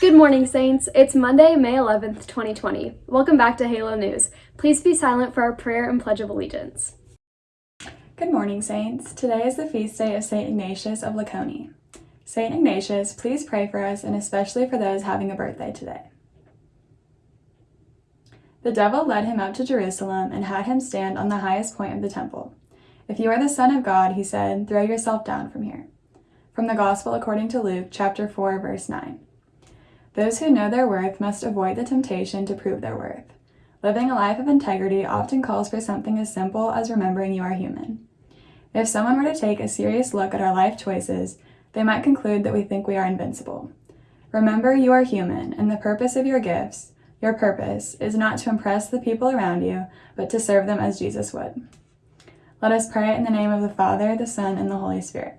Good morning, Saints. It's Monday, May 11th, 2020. Welcome back to Halo News. Please be silent for our prayer and Pledge of Allegiance. Good morning, Saints. Today is the feast day of St. Ignatius of Laconi. St. Ignatius, please pray for us and especially for those having a birthday today. The devil led him up to Jerusalem and had him stand on the highest point of the temple. If you are the Son of God, he said, throw yourself down from here. From the Gospel according to Luke, chapter 4, verse 9. Those who know their worth must avoid the temptation to prove their worth. Living a life of integrity often calls for something as simple as remembering you are human. If someone were to take a serious look at our life choices, they might conclude that we think we are invincible. Remember you are human, and the purpose of your gifts, your purpose, is not to impress the people around you, but to serve them as Jesus would. Let us pray in the name of the Father, the Son, and the Holy Spirit.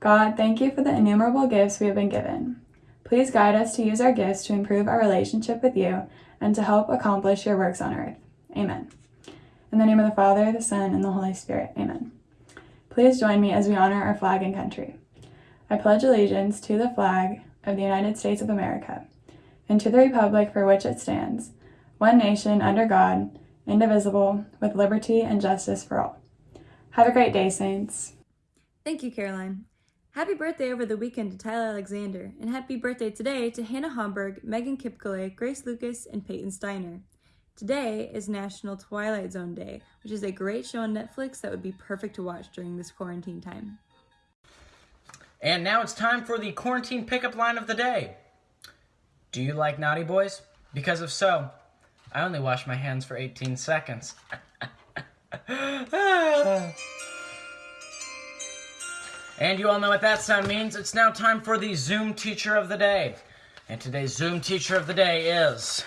God, thank you for the innumerable gifts we have been given. Please guide us to use our gifts to improve our relationship with you and to help accomplish your works on earth. Amen. In the name of the Father, the Son, and the Holy Spirit. Amen. Please join me as we honor our flag and country. I pledge allegiance to the flag of the United States of America and to the republic for which it stands, one nation under God, indivisible, with liberty and justice for all. Have a great day, Saints. Thank you, Caroline. Happy birthday over the weekend to Tyler Alexander, and happy birthday today to Hannah Homburg, Megan Kipkele, Grace Lucas, and Peyton Steiner. Today is National Twilight Zone Day, which is a great show on Netflix that would be perfect to watch during this quarantine time. And now it's time for the quarantine pickup line of the day. Do you like Naughty Boys? Because if so, I only wash my hands for 18 seconds. Ah. And you all know what that sound means. It's now time for the Zoom Teacher of the Day. And today's Zoom Teacher of the Day is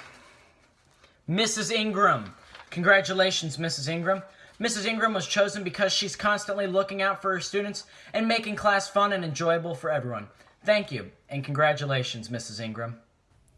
Mrs. Ingram. Congratulations, Mrs. Ingram. Mrs. Ingram was chosen because she's constantly looking out for her students and making class fun and enjoyable for everyone. Thank you, and congratulations, Mrs. Ingram.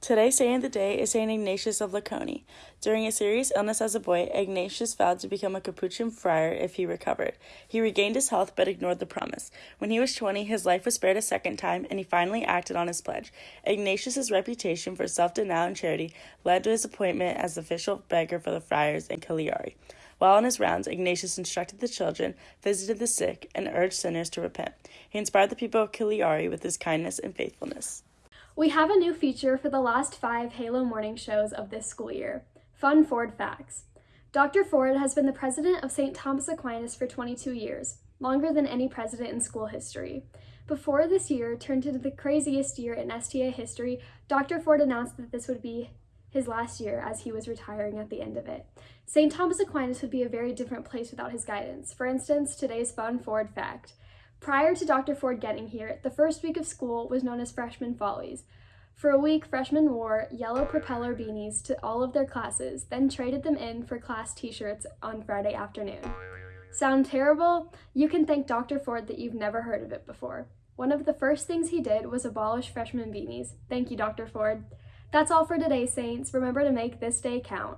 Today's saint of the day is Saint Ignatius of Laconi. During a serious illness as a boy, Ignatius vowed to become a Capuchin friar if he recovered. He regained his health but ignored the promise. When he was 20, his life was spared a second time, and he finally acted on his pledge. Ignatius's reputation for self-denial and charity led to his appointment as official beggar for the friars in Cagliari. While on his rounds, Ignatius instructed the children, visited the sick, and urged sinners to repent. He inspired the people of Cagliari with his kindness and faithfulness. We have a new feature for the last five Halo morning shows of this school year Fun Ford Facts. Dr. Ford has been the president of St. Thomas Aquinas for 22 years, longer than any president in school history. Before this year turned into the craziest year in STA history, Dr. Ford announced that this would be his last year as he was retiring at the end of it. St. Thomas Aquinas would be a very different place without his guidance. For instance, today's Fun Ford Fact. Prior to Dr. Ford getting here, the first week of school was known as Freshman Follies. For a week, freshmen wore yellow propeller beanies to all of their classes, then traded them in for class t-shirts on Friday afternoon. Sound terrible? You can thank Dr. Ford that you've never heard of it before. One of the first things he did was abolish freshman beanies. Thank you, Dr. Ford. That's all for today, Saints. Remember to make this day count.